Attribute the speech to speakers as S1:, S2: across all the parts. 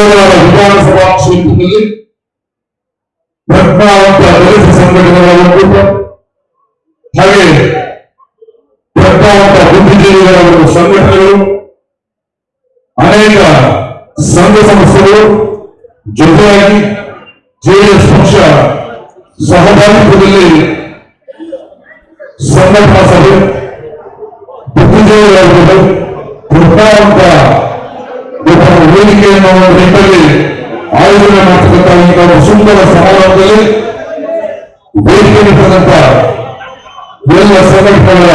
S1: ಕೋಲಾರ ವಿಧಾನಸಭಾ ಕ್ಷೇತ್ರದಲ್ಲಿ ಪ್ರಜ್ಞಾವಂತ ದಲಿತ ಸಂಘಟನೆಗಳ ಒಕ್ಕೂಟ ಹಾಗೆ ಪ್ರಜ್ಞಾವಂತ ಬುದ್ಧಿಜೀವಿಗಳ ಒಂದು ಸಂಘಟನೆಗಳು ಅನೇಕ ಸಂಘ ಸಂಸ್ಥೆಗಳು ಜೊತೆಯಾಗಿ ಜೆಡಿಎಸ್ ಪಕ್ಷ ಸಹಭಾಗಿತ್ವದಲ್ಲಿ ಸಂಘಟನಾ ಸಭೆ ಬುದ್ಧಿಜೀವಿಗಳ ಪ್ರಜ್ಞಾವಂತ ಒಬ್ಬ ವೇದಿಕೆಯನ್ನು ನಿಟ್ಟಲ್ಲಿ ಆಯೋಜನೆ ಮಾಡತಕ್ಕಂಥ ಸುಂದರ ಸಮಾರಂಭದಲ್ಲಿ ವೇದಿಕೆ ಎಲ್ಲ ಸಂಘಟನೆಗಳ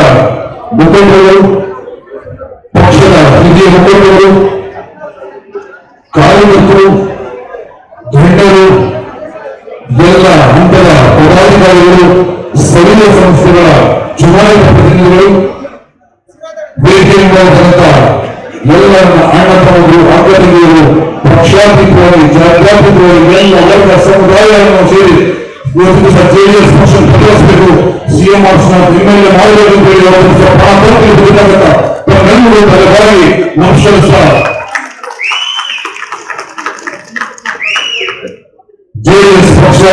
S1: ಮುಖಂಡರು, ಪಕ್ಷದ ಹಿರಿಯ ಮುಖಂಡರು, ಕಾರ್ಯಕರ್ತರು, ಗಣ್ಯರು, ಎಲ್ಲ ಹಂತದ ಪದಾಧಿಕಾರಿಗಳು, ಸ್ಥಳೀಯ ಸಂಸ್ಥೆಗಳ ಚುನಾಯಿತ ಪ್ರತಿನಿಧಿಗಳು ಎಲ್ಲ ಅಣ್ಣ ತಮ್ಮರು ಅಕ್ಕನಿಗೆಯರು ಪಕ್ಷಾತೀತವಾಗಿ ಜಾತ್ಯಾತೀತವಾಗಿ ಎಲ್ಲ ವರ್ಗ ಸಮುದಾಯವನ್ನು ಸೇರಿ ಇವತ್ತು ಜೆಡಿಎಸ್ ಪಕ್ಷ ಬದಲಿಸಬೇಕು ಸಿಎಂ ಆಫೀಸ್ನ ಎಮ್ಎಲ್ಎ ಮಾಡಬೇಕು ಅಂತ ಹೇಳಿ ಅವರು ಸ್ವಲ್ಪ ಹಣ ಕೊಟ್ಟು ಬೇಕಾಗತ್ತ ತಮ್ಮೆಲ್ಲರೂ ಬಲವಾಗಿ ನಮಸ್ಕರಿಸ್ತಾ ಜೆಡಿಎಸ್ ಪಕ್ಷ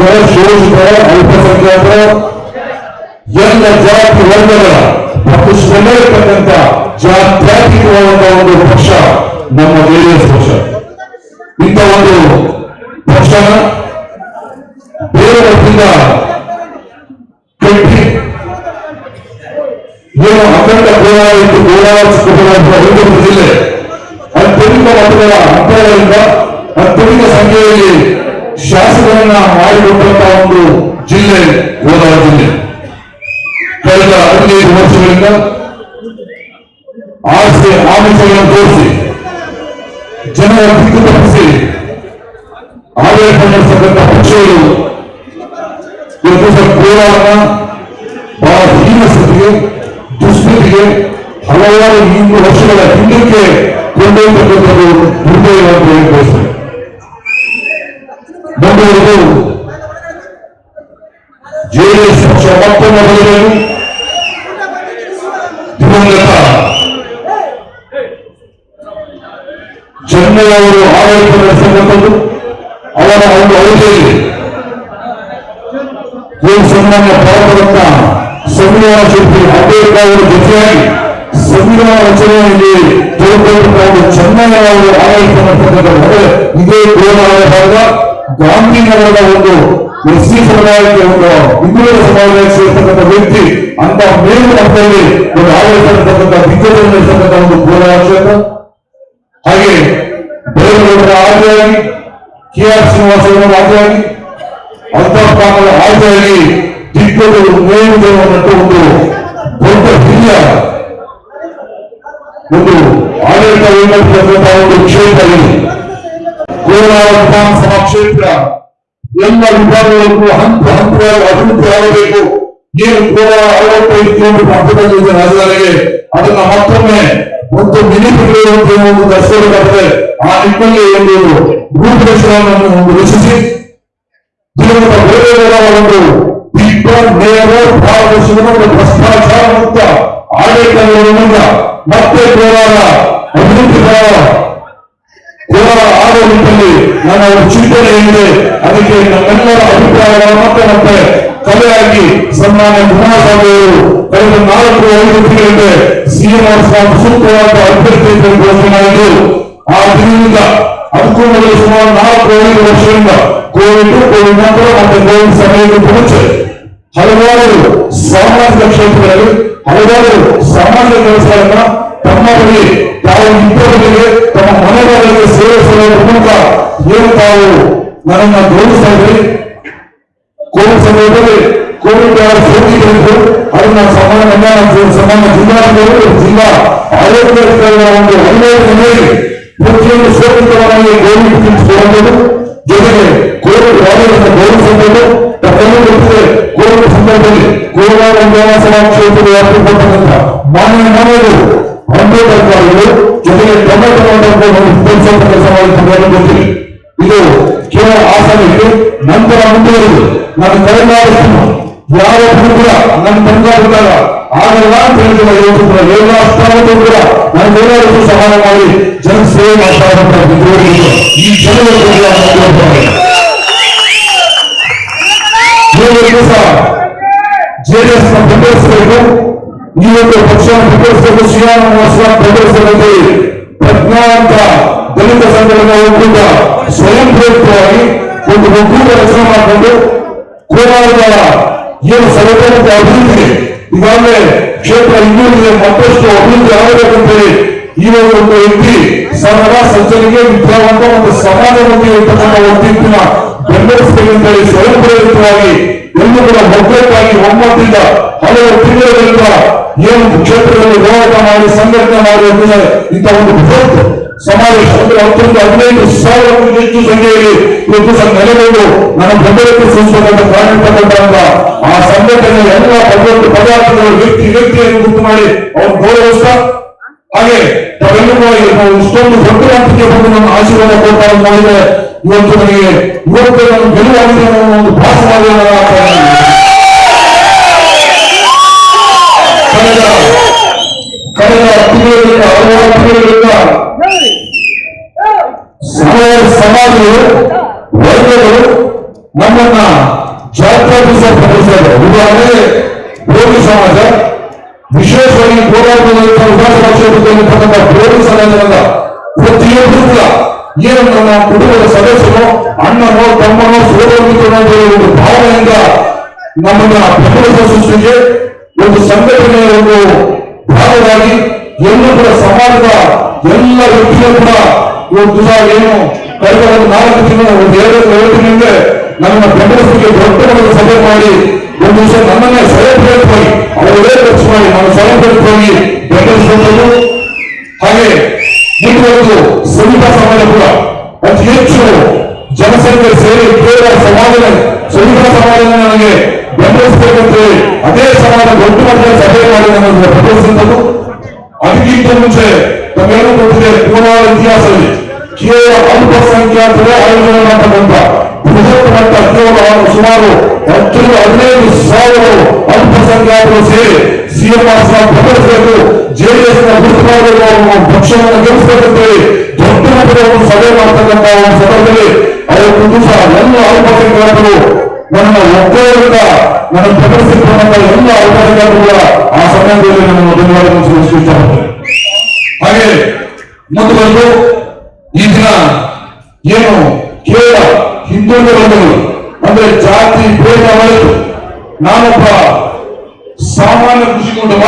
S1: ಕೂಲಿ ಕಾರ್ಮಿಕರ ಅಲ್ಪಸಂಖ್ಯಾತರು, ಎಲ್ಲ ಜಾತಿ ವರ್ಗಗಳ ಮತ್ತು ಶ್ರಮಿರತಕ್ಕಂಥ ಜಾತ್ಯಾತೀತವಾದಂತಹ ಒಂದು ಪಕ್ಷ ನಮ್ಮ ಜೆಡಿಎಸ್ ಪಕ್ಷ. ಇಂಥ ಒಂದು ಪಕ್ಷನ ಬೇರೆ ಕಟ್ಟಿ ಏನು ಅಖಂಡ ಕೋಲಾರ ಇತ್ತು ಜಿಲ್ಲೆ ಅತ್ಯಧಿಕ ಮತಗಳ ಅಂತರದಿಂದ ಸಂಖ್ಯೆಯಲ್ಲಿ ಶಾಸಕರನ್ನ ಮಾಡಿಕೊಟ್ಟಂತಹ ಒಂದು ಜಿಲ್ಲೆ ಕೋಲಾರ ಜಿಲ್ಲೆ. ಕಳೆದ ಹದಿನೈದು ವರ್ಷಗಳಿಂದ ಆಸೆ ಆಮಿಷಗಳನ್ನು ತೋರಿಸಿ, ಜನರ ದಿಕ್ಕು ತಪ್ಪಿಸಿ, ಆಡಳಿತ ನಡೆಸತಕ್ಕಂಥ ಪಕ್ಷಗಳು ಕೋಲಾರನ ಬಹಳ ಹೀನ ಸ್ಥಿತಿಗೆ, ದುಸ್ಥಿತಿಗೆ ಹಲವಾರು ಇನ್ನೂರು ವರ್ಷಗಳ ಹಿಂದಕ್ಕೆ ಕೊಂಡೊಯ್ಯತಕ್ಕಂಥದ್ದು ದುರ್ದೈವ ಅಂತ ಹೇಳಿ ಬಯಸ್ತೇನೆ ಮುಂದುವರೆದು ಜೆಡಿಎಸ್ ಪಕ್ಷ ಮತ್ತೊಮ್ಮೆ ಬದಲಾಗಿ ದಿವಂಗತ ಚೆನ್ನೈಯವರು ಆಡಳಿತ ನಡೆಸತಕ್ಕಂಥದ್ದು ಅವರ ಒಂದು ಅವಧಿಯಲ್ಲಿ ಏನು ಸನ್ಮಾನ್ಯ ಭಾರತರತ್ನ ಸಂವಿಧಾನ ಶಿಲ್ಪಿ ಅಂಬೇಡ್ಕರ್ ಅವರ ಜೊತೆಯಾಗಿ ಸಂವಿಧಾನ ರಚನೆಯಲ್ಲಿ ತೆಗೆದುಕೊಂಡು ಚೆನ್ನಯ್ಯ ಅವರು ಆಡಳಿತ ನಡೆಸತಕ್ಕಂಥ ಇದೇ ಕೋಲಾರ ಗಾಂಧಿನಗರದ ಒಂದು ಎಸ್ ಸಿ ಸಮುದಾಯಕ್ಕೆ ಒಂದು ಹಿಂದುಳಿದ ಸಮುದಾಯಕ್ಕೆ ಸೇರ್ತಕ್ಕಂಥ ವ್ಯಕ್ತಿ, ಅಂತ ಮೇಲು ಮಟ್ಟದಲ್ಲಿ ಒಂದು ಆಡಳಿತ ನಡೆಸತಕ್ಕಂಥ ದಿಗ್ಗಜ ನಡೆಸತಕ್ಕಂಥ ಒಂದು ಕೋಲಾರ ಕ್ಷೇತ್ರ. ಹಾಗೆ ಬೇರೆಯವರ ಆದಿಯಾಗಿ ಕೆ ಆರ್ ಶ್ರೀನಿವಾಸವರ ಆದಿಯಾಗಿ ಅಂತರ್ಪಾನದ ಆದಿಯಾಗಿ ದಿಗ್ಗಜರು ನೇಮಿತವನ್ನಟ್ಟು ಒಂದು ದೊಡ್ಡ ಹಿರಿಯ ಒಂದು ಆಡಳಿತ ನಡೆಸತಕ್ಕಂಥ ಒಂದು ಕ್ಷೇತ್ರ ಕೋಲಾರ ವಿಧಾನಸಭಾ ಕ್ಷೇತ್ರ. ಎಲ್ಲ ವಿಭಾಗಗಳನ್ನು ಹಂತ ಹಂತವಾಗಿ ಅಭಿವೃದ್ಧಿ ಆಗಬೇಕು. ಏನು ಇದೆ ರಾಜಧಾನಿಗೆ. ಅದನ್ನ ಮತ್ತೊಮ್ಮೆ ಒಂದು ಮಿನಿ ಒಂದು ಒಂದು ದರ್ಶನವಾಗಿದೆ ಆ ನಿಟ್ಟಿನಲ್ಲಿ ಒಂದು ರೂಪುರೇಷೆಯನ್ನು ಒಂದು ರಚಿಸಿ ಜೀವನದ ಬೇರೆಯವರ ಒಂದು ದಿಟ್ಟ ನೇರ ಪಾರದರ್ಶಕ ಮತ್ತು ಭ್ರಷ್ಟಾಚಾರ ಮುಕ್ತ ಆಡಳಿತ ಮತ್ತೆ ಕೋಲಾರ ಅಭಿವೃದ್ಧಿ ಕೋಲಾರ ಆಡುವ ನಿಟ್ಟಿನಲ್ಲಿ ನನ್ನ ಒಂದು ಚಿಂತನೆ ಏನಿದೆ ಅದಕ್ಕೆ ನಮ್ಮೆಲ್ಲರ ಅಭಿಪ್ರಾಯಗಳನ್ನು ಮತ್ತೆ ಮತ್ತೆ ಕಲೆಯಾಗಿ ಸನ್ಮಾನ್ಯ ಕುಮಾರಸ್ವಾಮಿ ಅವರು ಕಳೆದ ನಾಲ್ಕು ಐದು ತಿಂಗಳಿಂದ ಸಿಎಂ ಸ್ವಾಮಿ ಸೂಕ್ತವಾದ ಅಭ್ಯರ್ಥಿ ಅಂತ ಘೋಷಣೆ ಮಾಡಿದ್ದು ಆ ದಿನದಿಂದ ಅದಕ್ಕೂ ಮೊದಲು ಸುಮಾರು ನಾಲ್ಕು ಐದು ವರ್ಷದಿಂದ ಕೋವಿಡ್ ಕೋವಿಡ್ ನಂತರ ಮತ್ತೆ ಕೋವಿಡ್ ಸಮಯಕ್ಕೂ ಮುಂಚೆ ಹಲವಾರು ಸಾಮಾಜಿಕ ಕ್ಷೇತ್ರಗಳಲ್ಲಿ ಹಲವಾರು ಸಾಮಾಜಿಕ ಕೆಲಸಗಳನ್ನ ಬಳಿ ತಾವು ಇಬ್ಬರಿಗೆ ತಮ್ಮ ಮನೆಗಳಿಗೆ ಸೇವೆ ಸಲ್ಲುವ ಮೂಲಕ ಏನು ತಾವು ನನ್ನ ಗೌರವಿಸ್ತಾ ಇದ್ರಿ ಕೋವಿಡ್ ಸಮಯದಲ್ಲಿ ಕೋವಿಡ್ ಸೋಂಕಿತರಿದ್ದು ಅದನ್ನ ಸಮಾನ ಸಮಾನ ಜಿಲ್ಲಾಧಿಕಾರಿಗಳು ಜಿಲ್ಲಾ ಆರೋಗ್ಯಾಧಿಕಾರಿಗಳ ಒಂದು ಮನೆಯಲ್ಲಿ ಪ್ರತಿಯೊಂದು ಸೋಂಕಿತವರಾಗಿ ಕೋವಿಡ್ ತಿಳಿಸಿಕೊಳ್ಳಬಹುದು. ಜೊತೆಗೆ ಕೋವಿಡ್ ವಾರ್ಡ್ಗಳನ್ನು ಗೌರವಿಸಬಹುದು. ಕೋವಿಡ್ ಸಂದರ್ಭದಲ್ಲಿ ಕೋಲಾರ ವಿಧಾನಸಭಾ ಕ್ಷೇತ್ರದ ಮಾನ್ಯ ಅಂಬೇಡ್ಕರ್ಗಳು ಜೊತೆಗೆ ಟೊಮೆಟೊ ಕೆಲಸ ಕೆಲಸ ಮಾಡಿಕೊಂಡು ಗೊತ್ತಿದೆ ಇದು ಕೇವಲ ಆಸನಕ್ಕೆ ನಂತರ ಮುಂದುವರೆದು ನಾನು ಕರೆಮಾಡುತ್ತೇನೆ ಯಾವ ಕೂಡ ನನ್ನ ತಂದೆ ಬಂದಾಗ ಆಗಲ್ಲ ಅಂತ ಹೇಳಿದ್ರೆ ಇವತ್ತು ಕೂಡ ಎಲ್ಲ ಅಷ್ಟಾವತ್ತು ಕೂಡ ನಾನು ಎಲ್ಲರಿಗೂ ಸಹಾಯ ಮಾಡಿ ಜನ ಸೇವೆ ಮಾಡ್ತಾ ಇರುವಂತಹ ವಿದ್ರೋಹಿಗಳು ಈ ಜನರ ಬೆಂಬಲಿಸಬೇಕು ಶ್ರೀರಾಮವಾಸ ಬೆಂಬಲಿಸಬೇಕು ಪ್ರಜ್ಞಾವಂತ ದಲಿತ ಸಂಘಟನೆ ಒಕ್ಕೂಟ ಸ್ವಯಂ ಪ್ರೇರಿತವಾಗಿ ಒಂದು ಒಕ್ಕೂಟ ರಚನೆ ಮಾಡಿಕೊಂಡು ಕೋಲಾರದ ಏನು ಸರ್ವತೋಮುಖ ಅಭಿವೃದ್ಧಿಗೆ ಈಗಾಗಲೇ ಕ್ಷೇತ್ರ ಇನ್ನೂರಿಗೆ ಮತ್ತಷ್ಟು ಅಭಿವೃದ್ಧಿ ಆಗಬೇಕಂತೇಳಿ ಈ ಒಂದು ಒಂದು ವ್ಯಕ್ತಿ ಸರ್ವ ಸಜ್ಜನಿಗೆ ವಿದ್ಯಾವಂತ ಮತ್ತು ಸಮಾಜಮುಖಿ ಇರ್ತಕ್ಕಂಥ ಬೆಂಬಲಿಸಬೇಕಂತೇಳಿ ಸ್ವಯಂ ಪ್ರೇರಿತವಾಗಿ ಎಲ್ಲೂ ಕೂಡ ಒಗ್ಗಟ್ಟಾಗಿ ಒಮ್ಮತದಿಂದ ಹಲವು ತಿಂಗಳಿಂದ ಏನು ಕ್ಷೇತ್ರದಲ್ಲಿ ಹೋರಾಟ ಮಾಡಿ, ಸಂಘಟನೆ ಮಾಡಿ ಅಂದರೆ ಇಂಥ ಒಂದು ಬೃಹತ್ ಸಮಾವೇಶ ಅಂದ್ರೆ ಹತ್ತರಿಂದ ಹದಿನೈದು ಸಾವಿರಕ್ಕೂ ಹೆಚ್ಚು ಸಂಖ್ಯೆಯಲ್ಲಿ ಇವತ್ತು ನೆಲೆಗೊಂಡು ನನ್ನ ಬೆಂಬಲಕ್ಕೆ ಸಂಸ್ಥೆಗಳನ್ನು ಕಾಣಿರ್ತಕ್ಕಂಥ ಆ ಸಂಘಟನೆ ಎಲ್ಲ ಭದ್ರತೆ ಪದಾರ್ಥಗಳು ವ್ಯಕ್ತಿ, ವ್ಯಕ್ತಿಯನ್ನು ಗುರುತು ಮಾಡಿ ಅವ್ರು ಗೌರವಿಸ್ತಾ. ಹಾಗೆ ತಾವೆಲ್ಲರೂ ಇಷ್ಟೊಂದು ದೊಡ್ಡ ಬಂದು ನನ್ನ ಆಶೀರ್ವಾದ ಕೊಡ್ತಾ ಇವತ್ತು ನನಗೆ ಇವತ್ತು ನಾನು ಗೆಲುವಾಗಿದೆ ಅನ್ನೋ ಒಂದು ಭಾಸವಾಗಿದೆ ಸಮಾಜಗಳು ವರ್ಗಗಳು ನಮ್ಮನ್ನ ಜಾತ್ಯಾತೀತ ಪ್ರದೇಶಗಳು ಉದಾಹರಣೆಗೆ ಭೋಗಿ ಸಮಾಜ ವಿಶೇಷವಾಗಿ ಹೋರಾಟದಂತಹ ವಿಧಾನಸಭಾ ಕ್ಷೇತ್ರದಲ್ಲಿ ಬರ್ತಕ್ಕಂಥ ಭೋಗಿ ಸಮಾಜದ ಪ್ರತಿಯೊಬ್ಬರು ಕೂಡ ಏನು ನಮ್ಮ ಕುಟುಂಬದ ಸದಸ್ಯರು ಅಣ್ಣನೋ ತಮ್ಮನೋ ಸೋದರಮಿತ್ರನೋ ಅಂತ ಹೇಳಿ ಒಂದು ಭಾವನೆಯಿಂದ ನಮ್ಮನ್ನ ಬೆಂಬಲಿಸುವ ಸೃಷ್ಟಿಗೆ ಒಂದು ಸಂಘಟನೆಯ ಒಂದು ಭಾಗವಾಗಿ ಎಲ್ಲೂ ಕೂಡ ಸಮಾಜದ ಎಲ್ಲ ವ್ಯಕ್ತಿಗಳು ಕೂಡ ಇವತ್ತು ಏನು ಕಳೆದ ಒಂದು ನಾಲ್ಕು ತಿಂಗಳ ಒಂದು ಎರಡು ಎರಡು ನಮ್ಮ ಬೆಂಬಲಿಸಲಿಕ್ಕೆ ದೊಡ್ಡ ಮಟ್ಟದ ಸಭೆ ಮಾಡಿ, ಒಂದು ದಿವಸ ನನ್ನನ್ನೇ ಸ್ವಯಂಪ್ರೇರಿತವಾಗಿ ಅವರೇ ಖರ್ಚು ಮಾಡಿ ನಾನು ಸ್ವಯಂಪ್ರೇರಿತವಾಗಿ ಬೆಂಬಲಿಸಿಕೊಂಡು ಹಾಗೆ ಮುಂದುವರೆದು ಸವಿತಾ ಸಮಾಜ ಕೂಡ ಅತಿ ಹೆಚ್ಚು ಜನಸಂಖ್ಯೆ ಸೇರಿ ಕೇವಲ ಸಮಾಜದ ಸವಿತಾ ಸಮಾಜ ನನಗೆ ಅದೇ ಸಮಾಜ ದೊಡ್ಡ ಮಟ್ಟದ ಸಭೆ ಮಾಡಿ ನನ್ನನ್ನು ಬೆಂಬಲಿಸಿದಂಥದ್ದು ಅದಕ್ಕಿಂತ ಮುಂಚೆ ತಮ್ಮೆಲ್ಲರೂ ಗೊತ್ತಿದೆ ಕೋಲಾರ ಇತಿಹಾಸದಲ್ಲಿ ಕೇವಲ ಅಲ್ಪಸಂಖ್ಯಾತರೇ ಆಯೋಜನೆ ಮಾಡತಕ್ಕಂಥ ಬೃಹತ್ ಮಟ್ಟ ಕೇವಲ ಸುಮಾರು ಹತ್ತರಿಂದ ಹದಿನೈದು ಸಾವಿರ ಅಲ್ಪಸಂಖ್ಯಾತರು ಸೇರಿ ಸಿಎಂ ಬೆಂಬಲಿಸಬೇಕು ಜೆಡಿಎಸ್ನ ಗುರುತು ಮಾಡಬೇಕು ಅನ್ನೋ ಪಕ್ಷವನ್ನು ಗೆಲ್ಲಿಸಬೇಕಂತೇಳಿ ದೊಡ್ಡ ಮಟ್ಟದ ಒಂದು ಸಭೆ ಮಾಡತಕ್ಕಂಥ ಒಂದು ಸಂದರ್ಭದಲ್ಲಿ ಅವತ್ತು ದಿವಸ ಎಲ್ಲ ಅಲ್ಪಸಂಖ್ಯಾತರು ನನ್ನ ಒಬ್ಬರಿಂದ ನನ್ನ ಬೆಂಬಲಿಸಿಕೊಂಡಂತ ಎಲ್ಲ ಅವಕಾಶಗಳು ಆ ಸಮಯದಲ್ಲಿ ನಮ್ಮ ಧನ್ಯವಾದಗಳನ್ನು ಇಷ್ಟಪಡ್ತೇನೆ ಹಾಗೆ ಮುಂದುವರೆದು ಈ ದಿನ ಏನು ಕೇವಲ ಹಿಂದುಳಿದ ಅಂದ್ರೆ ಜಾತಿ ಭೇದ ಮರೆತು ನಾನೊಬ್ಬ ಸಾಮಾನ್ಯ ಕೃಷಿ ಕುಟುಂಬ,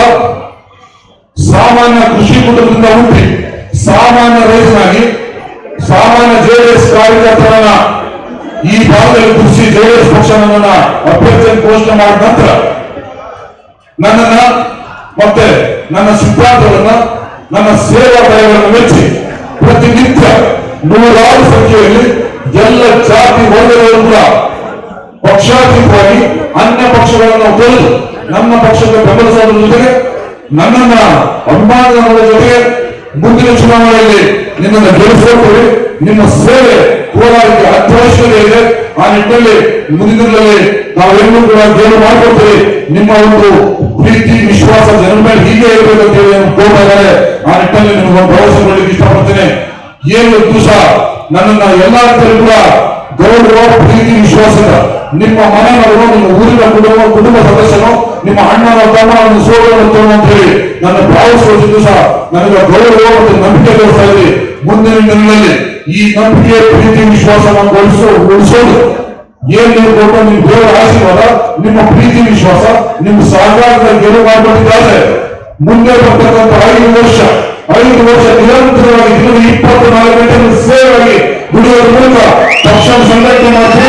S1: ಸಾಮಾನ್ಯ ಕೃಷಿ ಕುಟುಂಬದಿಂದ ಹುಟ್ಟಿ, ಸಾಮಾನ್ಯ ರೈತನಾಗಿ ಸಾಮಾನ್ಯ ಜೆಡಿಎಸ್ ಕಾರ್ಯಕರ್ತರನ್ನ ಈ ಭಾಗದಲ್ಲಿ ಕುರಿಸಿ ಜೆಡಿಎಸ್ ಪಕ್ಷ ನನ್ನನ್ನ ಅಭ್ಯರ್ಥಿಯನ್ನು ಘೋಷಣೆ ಮಾಡಿದ ನಂತರ ನನ್ನನ್ನ ಮತ್ತೆ ನನ್ನ ಸಿದ್ಧಾಂತವನ್ನ ನನ್ನ ಸೇವಾ ಕಾರ್ಯಗಳನ್ನು ಮೆಚ್ಚಿ ಪ್ರತಿನಿತ್ಯ ನೂರಾರು ಸಂಖ್ಯೆಯಲ್ಲಿ ಎಲ್ಲ ಜಾತಿ ವರ್ಗಗಳು ಕೂಡ ಪಕ್ಷಾತೀತವಾಗಿ ಅನ್ಯ ಪಕ್ಷಗಳನ್ನು ತೊರೆದು ನಮ್ಮ ಪಕ್ಷಕ್ಕೆ ಬೆಂಬಲಿಸೋದ್ರ ಜೊತೆಗೆ ನನ್ನನ್ನ ಅಭಿಮಾನದ ಜೊತೆಗೆ ಮುಂದಿನ ಚುನಾವಣೆಯಲ್ಲಿ ನಿನ್ನನ್ನು ಗೆಲ್ಲಿಸಿಕೊಳ್ತೀವಿ ನಿಮ್ಮ ಸೇವೆ ಕೋಲಾರಕ್ಕೆ ಅತ್ಯವಶ್ಯಕತೆ ಇದೆ ಆ ನಿಟ್ಟಿನಲ್ಲಿ ಮುಂದಿನದಲ್ಲಿ ನಾವೆಲ್ಲರೂ ಕೂಡ ಗೆಲುವು ಮಾಡಿಕೊಡ್ತೀವಿ ನಿಮ್ಮ ಒಂದು ಪ್ರೀತಿ, ವಿಶ್ವಾಸ, ಜನರ ಮೇಲೆ ಹೀಗೆ ಇರಬೇಕು ಅಂತ ಹೇಳಿ ಕೋರ್ತಾ ಆ ನಿಟ್ಟಿನಲ್ಲಿ ನಿಮ್ಮ ಭರವಸೆ ಕೊಡಲಿಕ್ಕೆ ಇಷ್ಟಪಡ್ತೇನೆ. ಏನು ದಿವಸ ನನ್ನನ್ನ ಎಲ್ಲಾ ರೀತಿಯಲ್ಲೂ ಕೂಡ ಗೌರವ, ಪ್ರೀತಿ, ವಿಶ್ವಾಸದ ನಿಮ್ಮ ಮನೆಯವರು, ನಿಮ್ಮ ಊರಿನ ಕುಟುಂಬ ಕುಟುಂಬ ಸದಸ್ಯರು, ನಿಮ್ಮ ಅಣ್ಣನ ತಮ್ಮ ನಿಮ್ಮ ಸೋದರ ಅಂತ ಹೇಳಿ ನನ್ನ ಭಾವಿಸುವ ದಿವಸ ನನಗೆ ಗೌರವ ಮತ್ತು ನಂಬಿಕೆ ತೋರಿಸ್ತಾ ಇದೆ ಮುಂದಿನ ದಿನಗಳಲ್ಲಿ ಈ ನಂಬಿಕೆ ಪ್ರೀತಿ ವಿಶ್ವಾಸವನ್ನು ಉಳಿಸೋ ಉಳಿಸೋದು. ಏನ್ ಕೊಟ್ಟು ನಿಮ್ಮ ದೇವರ ಆಶೀರ್ವಾದ, ನಿಮ್ಮ ಪ್ರೀತಿ ವಿಶ್ವಾಸ, ನಿಮ್ಮ ಸಹಕಾರದ ಗೆಲುವು ಮಾಡಿಕೊಂಡಿದ್ದಾರೆ ಮುಂದೆ ಬರ್ತಕ್ಕಂಥ ಐದು ವರ್ಷ ಐದು ವರ್ಷ ನಿರಂತರವಾಗಿ ದಿನದ ಇಪ್ಪತ್ತು ನಾಲ್ಕು ಗಂಟೆ ಸೇವೆಯಾಗಿ ದುಡಿಯುವ ಮೂಲಕ ಪಕ್ಷ ಸಂಘಟನೆ ಮಾಡಿ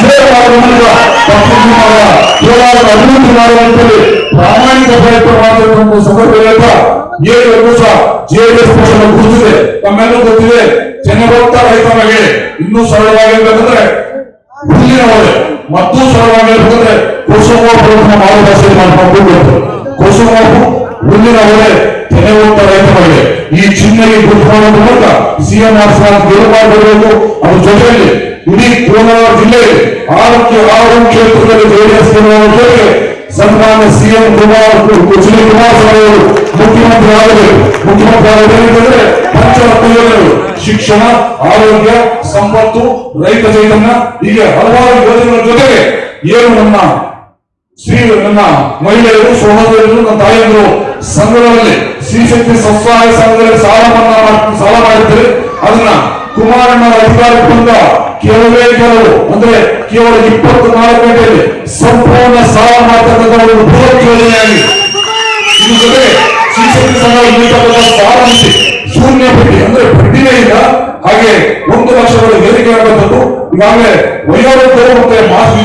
S1: ಸೇವೆ ಕೋಲಾರದ ಅಭಿವೃದ್ಧಿ ಮಾಡುವಂತೇಳಿ ಪ್ರಾಮಾಣಿಕ ಪ್ರಯತ್ನ ಮಾಡಬೇಕು ಸಂದರ್ಭ ಹೇಳ್ತಾ ವರ್ಷ ಜೆಡಿಎಸ್ ಪಕ್ಷದ ಗುರುತಿದೆ. ತಮ್ಮೆಲ್ಲರೂ ಗೊತ್ತಿದೆ ರೈತರಿಗೆ ಇನ್ನೂ ಮತ್ತೂ ರೈತರಿಗೆ ಈ ಚಿಹ್ನೆಗೆ ಗುರುತು ಮಾಡುವ ಮೂಲಕ ಸಿಎಂ ಆರ್ ಗೆಲುವು ಮಾಡಬೇಕು ಅದ್ರ ಜೊತೆಯಲ್ಲಿ ಇಡೀ ಕೋಲಾರ ಜಿಲ್ಲೆ ಆರೋಗ್ಯ ಆರು ಕ್ಷೇತ್ರದಲ್ಲಿ ಜೆಡಿಎಸ್ ಗೆಲ್ಲುವ ಸನ್ಮಾನ್ಯ CM Kumar H D Kumaraswamy ಅವರು ಮುಖ್ಯಮಂತ್ರಿ ಆಗಲಿ ಮುಖ್ಯಮಂತ್ರಿ ಆಗಬೇಕಂದ್ರೆ ಪಂಚರತ್ನ ಯೋಜನೆಗಳು ಶಿಕ್ಷಣ, ಆರೋಗ್ಯ, ಸಂಪತ್ತು, ರೈತ ಚೈತನ್ಯ, ಹೀಗೆ ಹಲವಾರು ಯೋಜನೆಗಳ ಜೊತೆಗೆ ಏನು ನಮ್ಮ ಶ್ರೀ ನನ್ನ ಮಹಿಳೆಯರು, ಸಹೋದರರು, ನನ್ನ ತಾಯಿಯರು ಸಂಘಗಳಲ್ಲಿ ಶ್ರೀಶಕ್ತಿ ಸ್ವಸಹಾಯ ಸಂಘದಲ್ಲಿ ಸಾಲ ಮನ್ನಾ ಸಾಲ ಮಾಡಿರ್ತಾರೆ. ಅದನ್ನ ಕುಮಾರಣ್ಣನ ಅಧಿಕಾರಕ್ಕೆ ಬಂದ ಕೆಲವೇ ಕೆಲವು, ಅಂದ್ರೆ ಕೇವಲ ಇಪ್ಪತ್ತು ನಾಲ್ಕು ಗಂಟೆಯಲ್ಲಿ ಸಂಪೂರ್ಣ ಸಾಲ ಮಾಡತಕ್ಕಂಥ ಒಂದು ಬೃಹತ್ ಯೋಜನೆಯಾಗಿ. ಇದ್ರ ಜೊತೆಗೆ ಶ್ರೀಶಕ್ತಿ ಸಂಘ ಇಲ್ಲಿರ್ತಕ್ಕಂಥ ಸಾಲ ಮಿತಿ ಶೂನ್ಯ ಬಡ್ಡಿ, ಅಂದ್ರೆ ಬಡ್ಡಿನೇ ಇಲ್ಲ ಹಾಗೆ ಒಂದು ಲಕ್ಷಗಳ ಏರಿಕೆ ಆಗುವಂಥದ್ದು ಈಗಾಗಲೇ ವಯೋವೃದ್ಧರು ಮತ್ತೆ ಮಾಸ್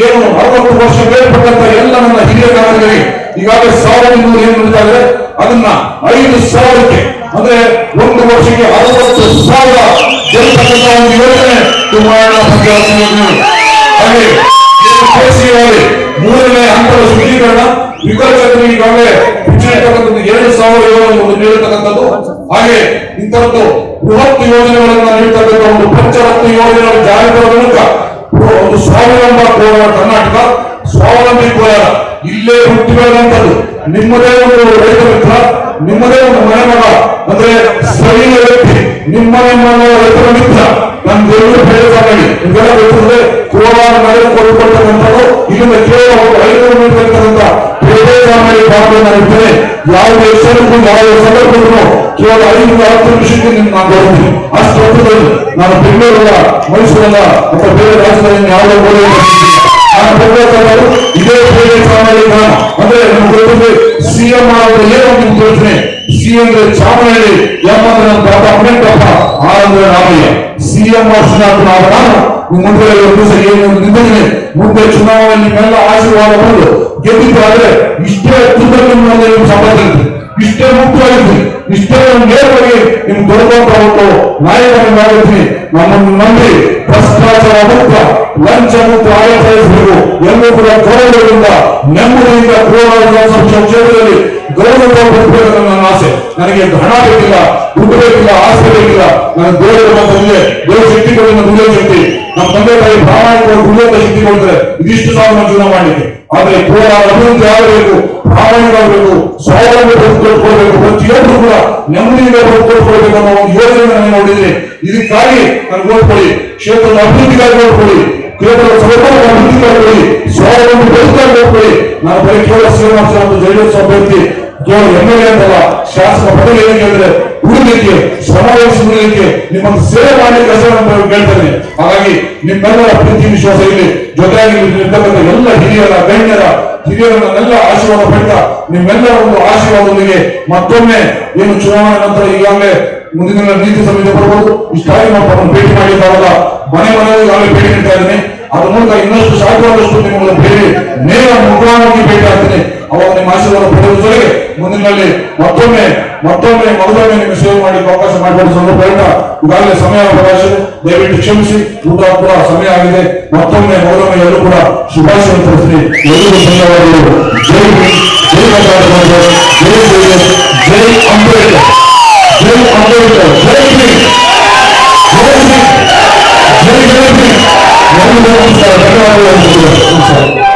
S1: ಏನು ಅರವತ್ತು ವರ್ಷ ಮೇಲ್ಪಟ್ಟಂತ ಎಲ್ಲ ನನ್ನ ಹಿರಿಯ ನಾಗರಿಕರಿಗೆ ಈಗಾಗಲೇ ಸಾವಿರದ ಏನು ನಡೀತಾ ಅದನ್ನ ಐದು ಸಾವಿರಕ್ಕೆ ಅಂದ್ರೆ ಒಂದು ವರ್ಷಕ್ಕೆ ಅರವತ್ತು ಸಾವಿರ ಗೆಲ್ತಕ್ಕಂಥ ಒಂದು ಯೋಜನೆ ಯೋಜನೆ ಹಾಗೆ ಮೂರನೇ ಹಂತದ ಶುದ್ಧೀಕರಣ ವಿಕಲಚೇತನ ಈಗಾಗಲೇ ಹೆಚ್ಚಿರತಕ್ಕಂಥದ್ದು ಎರಡು ಸಾವಿರ ಯೋಜನೆ ಒಂದು ನೀಡತಕ್ಕಂಥದ್ದು. ಹಾಗೆ ಇಂಥದ್ದು ಬೃಹತ್ ಯೋಜನೆಗಳನ್ನ ನೀಡತಕ್ಕಂಥ ಒಂದು ಪಂಚರತ್ನ ಯೋಜನೆಗಳ ಜಾರಿ ಬರುವ ಮೂಲಕ ಒಂದು ಸ್ವಾವಲಂಬ ಕೋಲಾರ ಕರ್ನಾಟಕ. ಸ್ವಾವಲಂಬಿ ಕೋಲಾರ ಇಲ್ಲೇ ಹುಟ್ಟಿ ಬೆಳೆದಂಥದ್ದು ನಿಮ್ಮದೇ ಒಂದು ರೈತ ಮಿತ್ರ, ನಿಮ್ಮದೇ ಒಂದು ಮನೆ ಮಗ, ಅಂದ್ರೆ ಸ್ಥಳೀಯ ವ್ಯಕ್ತಿ, ನಿಮ್ಮ ನಿಮ್ಮ ರೈತರ ಮಿತ್ರ ನನ್ನ ದೇವರು ಪ್ರಯೋಗ ಮಾಡಿ ಇದೆಲ್ಲ ಗೊತ್ತಿದ್ರೆ ಕೋಲಾರ ನಗರ ಕೊಟ್ಟತಕ್ಕಂಥದ್ದು ಇಲ್ಲಿಂದ ಕೇವಲ ಒಂದು ಐನೂರು ಮೀಟರ್ ಇರ್ತಕ್ಕಂಥ ಪ್ರಯೋಗಮಾಡಿ ಭಾಗವನ್ನು ಇರ್ತೇನೆ ಯಾವುದೇ ಹೆಸರಿಗೂ ಯಾವ ಸಂದರ್ಭಕ್ಕೂ ಕೇವಲ ಐದು ಹತ್ತು ನಿಮಿಷಕ್ಕೆ ನಿಮ್ಗೆ ನಾನು ಬರ್ತೀನಿ ಅಷ್ಟು ಹೊತ್ತದಲ್ಲಿ ನಾನು ಬೆಂಗಳೂರಲ್ಲ, ಮೈಸೂರಲ್ಲ, ಅಥವಾ ಬೇರೆ ರಾಜ್ಯದಲ್ಲಿ ಯಾವುದೇ ಗೋಡೆ ನಾನು ಬರ್ಬೇಕಾದ್ರು ಇದೇ ಬೇರೆ ಚಾಮರಾಜ ಗ್ರಾಮ ಅಂದ್ರೆ ನಮ್ಗೆ ಗೊತ್ತಿದೆ ಸಿಎಂ ಅವರ ಏನು ನಿಮ್ಗೆ ಯೋಚನೆ ಸಿಎಂ ಚಾಮರಾಜಿ ಎಂ ಅಂದ್ರೆ ನನ್ನ ಪಾಪ ಅಮ್ಮನಪ್ಪ ಆನಂದ ರಾಮಯ್ಯ ಸಿಎಂ ವರ್ಷನಾಥ್ ನಾವು ನಾನು ಮುಂದೆ ಒಂದು ದಿವಸ ಏನು ನಿಂತಿದ್ದೀನಿ ಮುಂದೆ ಚುನಾವಣೆ ನಿಮ್ಮೆಲ್ಲ ಆಶೀರ್ವಾದ ಬಂದು ಗೆದ್ದಿದ್ದಾದ್ರೆ ಇಷ್ಟೇ ಅತ್ಯುತ್ತಮ ನಿಮ್ಮ ನಿಮ್ಮ ಸಂಬಂಧ ಇರುತ್ತೆ ಇಷ್ಟೇ ಮುಖ್ಯವಾಗಿರ್ತೀನಿ ಇಷ್ಟೇ ಒಂದು ನೇರವಾಗಿ ನಿಮ್ ದೊಡ್ಡಂತ ಒಂದು ನಾಯಕನ ಮಾಡಿರ್ತೀನಿ ನಮ್ಮನ್ನು ನಂಬಿ ಭ್ರಷ್ಟಾಚಾರ ಮುಕ್ತ ಲಂಚ ಮುಕ್ತ ಆಡಳಿತ ನಡೆಸಬೇಕು ಎಲ್ಲರೂ ಕೂಡ ಗೌರವದಿಂದ ನೆಮ್ಮದಿಯಿಂದ ಕೋಲಾರ ವಿಧಾನಸಭಾ ಕ್ಷೇತ್ರದಲ್ಲಿ ಗೌರವ ಬರಬೇಕು ನನ್ನ ಆಸೆ. ನನಗೆ ಹಣ ಬೇಕಿಲ್ಲ, ದುಡ್ಡು ಬೇಕಿಲ್ಲ ಆಸೆ ಬೇಕಿಲ್ಲ, ನನ್ನ ದೇವರು ಬಂದಿದೆ ದೇವ ಶಕ್ತಿ ಕೊಡಿ ನನ್ನ ದುಡಿಯೋ ಶಕ್ತಿ ನಮ್ಮ ತಂದೆ ತಾಯಿ ಪ್ರಾಮಾಣಿಕವಾಗಿ ದುಡಿಯುವಂತ ಶಕ್ತಿ ಕೊಡ್ತಾರೆ. ಇದಿಷ್ಟು ಸಾಲ ನಮ್ಮ ಜೀವನ ಮಾಡಲಿಕ್ಕೆ. ಆದ್ರೆ ಕೋಲಾರ ಅಭಿವೃದ್ಧಿ ಆಗಬೇಕು ಪ್ರಾಮಾಣಿಕವಾಗಬೇಕು ಸ್ವಾವಲಂಬಿ ಬದುಕೊಳ್ಬೇಕು ಪ್ರತಿಯೊಬ್ಬರು ಕೂಡ ನೆಮ್ಮದಿಯಿಂದ ಬದುಕೊಳ್ಕೊಳ್ಬೇಕು ಅನ್ನೋ ಒಂದು ಯೋಜನೆ ನಾನು ನೋಡಿದ್ದೀನಿ ಇದಕ್ಕಾಗಿ ನಾನು ಓದ್ಕೊಳ್ಳಿ, ಕ್ಷೇತ್ರದ ಅಭಿವೃದ್ಧಿಗಾಗಿ ಓದ್ಕೊಳ್ಳಿ, ಕ್ಷೇತ್ರದ ಸರ್ಕಾರ ಅಭಿವೃದ್ಧಿಗಾಗಿ ಕೊಡಿ ಸ್ವಾವಲಂಬಿ ಬದುಕಾಗಿ ಓದ್ಕೊಳ್ಳಿ. ನಾನು ಬರೀ ಕೇವಲ ಶ್ರೀನಿವಾಸ ಅಭ್ಯರ್ಥಿ ಎಂ ಎಲ್ ಅಂತಲ್ಲ ಶಾಸಕ ಪದವಿ ಏನಕ್ಕೆ ಅಂದ್ರೆ ಉಳಿಲಿಕ್ಕೆ ಶ್ರಮ ವಹಿಸಿಕೊಳ್ಳಲಿಕ್ಕೆ ನಿಮ್ಮನ್ನು ಸೇವೆ ಮಾಡಲಿಕ್ಕೆ ಕೆಲಸ ನಾನು ಕೇಳ್ತೇನೆ ಹಾಗಾಗಿ ನಿಮ್ಮೆಲ್ಲರ ಪ್ರೀತಿ, ವಿಶ್ವಾಸ ಇಲ್ಲಿ ಜೊತೆಯಾಗಿ ಇರ್ತಕ್ಕಂಥ ಎಲ್ಲ ಹಿರಿಯರ, ಗಣ್ಯರ ಹಿರಿಯರನ್ನೆಲ್ಲ ಆಶೀರ್ವಾದ ಪಡೆದ ನಿಮ್ಮೆಲ್ಲರ ಒಂದು ಆಶೀರ್ವಾದದೊಂದಿಗೆ ಮತ್ತೊಮ್ಮೆ ಏನು ಚುನಾವಣೆ ನಂತರ ಈಗಾಗಲೇ ಮುಂದಿನ ದಿನ ನೀತಿ ಸಂಹಿತೆ ಬರ್ಬೋದು. ಇಷ್ಟಾಗಿ ನಾವು ಭೇಟಿ ಮಾಡಿದ್ದಾರಲ್ಲ ಮನೆ ಮನೆ ಈಗಾಗಲೇ ಭೇಟಿ ನೀಡ್ತಾ ಇದ್ದೀನಿ. ಮೂಲಕ ಇನ್ನಷ್ಟು ಸಾಧ್ಯವಾದಷ್ಟು ನಿಮ್ಮನ್ನು ಭೇಟಿ ನೇರ ಮುಖಾಮುಖಿ ಭೇಟಿ ಆಗ್ತೀನಿ. ಅವಾಗ ನಿಮ್ಮ ಆಶೀರ್ವಾದ ಪಡೆಯುವ ಜೊತೆಗೆ ಮುಂದಿನಲ್ಲಿ ಮತ್ತೊಮ್ಮೆ ಮತ್ತೊಮ್ಮೆ ಮೊದಲೊಮ್ಮೆ ನಿಮಗೆ ಸೇವೆ ಮಾಡಲಿಕ್ಕೆ ಅವಕಾಶ ಮಾಡಿಕೊಡುವ ಸಂದರ್ಭದಿಂದ ಈಗಾಗಲೇ ಸಮಯ ಅವಕಾಶ. ದಯವಿಟ್ಟು ಕ್ಷಮಿಸಿ, ಊಟ ಕೂಡ ಸಮಯ ಆಗಿದೆ. ಮತ್ತೊಮ್ಮೆ ಮೊದಲೊಮ್ಮೆ ಎಲ್ಲರೂ ಕೂಡ ಶುಭಾಶಯ ತಿಳಿಸ್ತೀನಿ. ಎಲ್ಲರಿಗೂ ಧನ್ಯವಾದಗಳು. ಜೈ ಜೈ ಜೈ ಅಂಬೇಡ್ಕರ್ ಜೈ ಅಂಬೇಡ್ಕರ್, ಜೈ ಜೈ ಜೈ ಜೈ ನಮಸ್ಕಾರ, ಧನ್ಯವಾದಗಳು.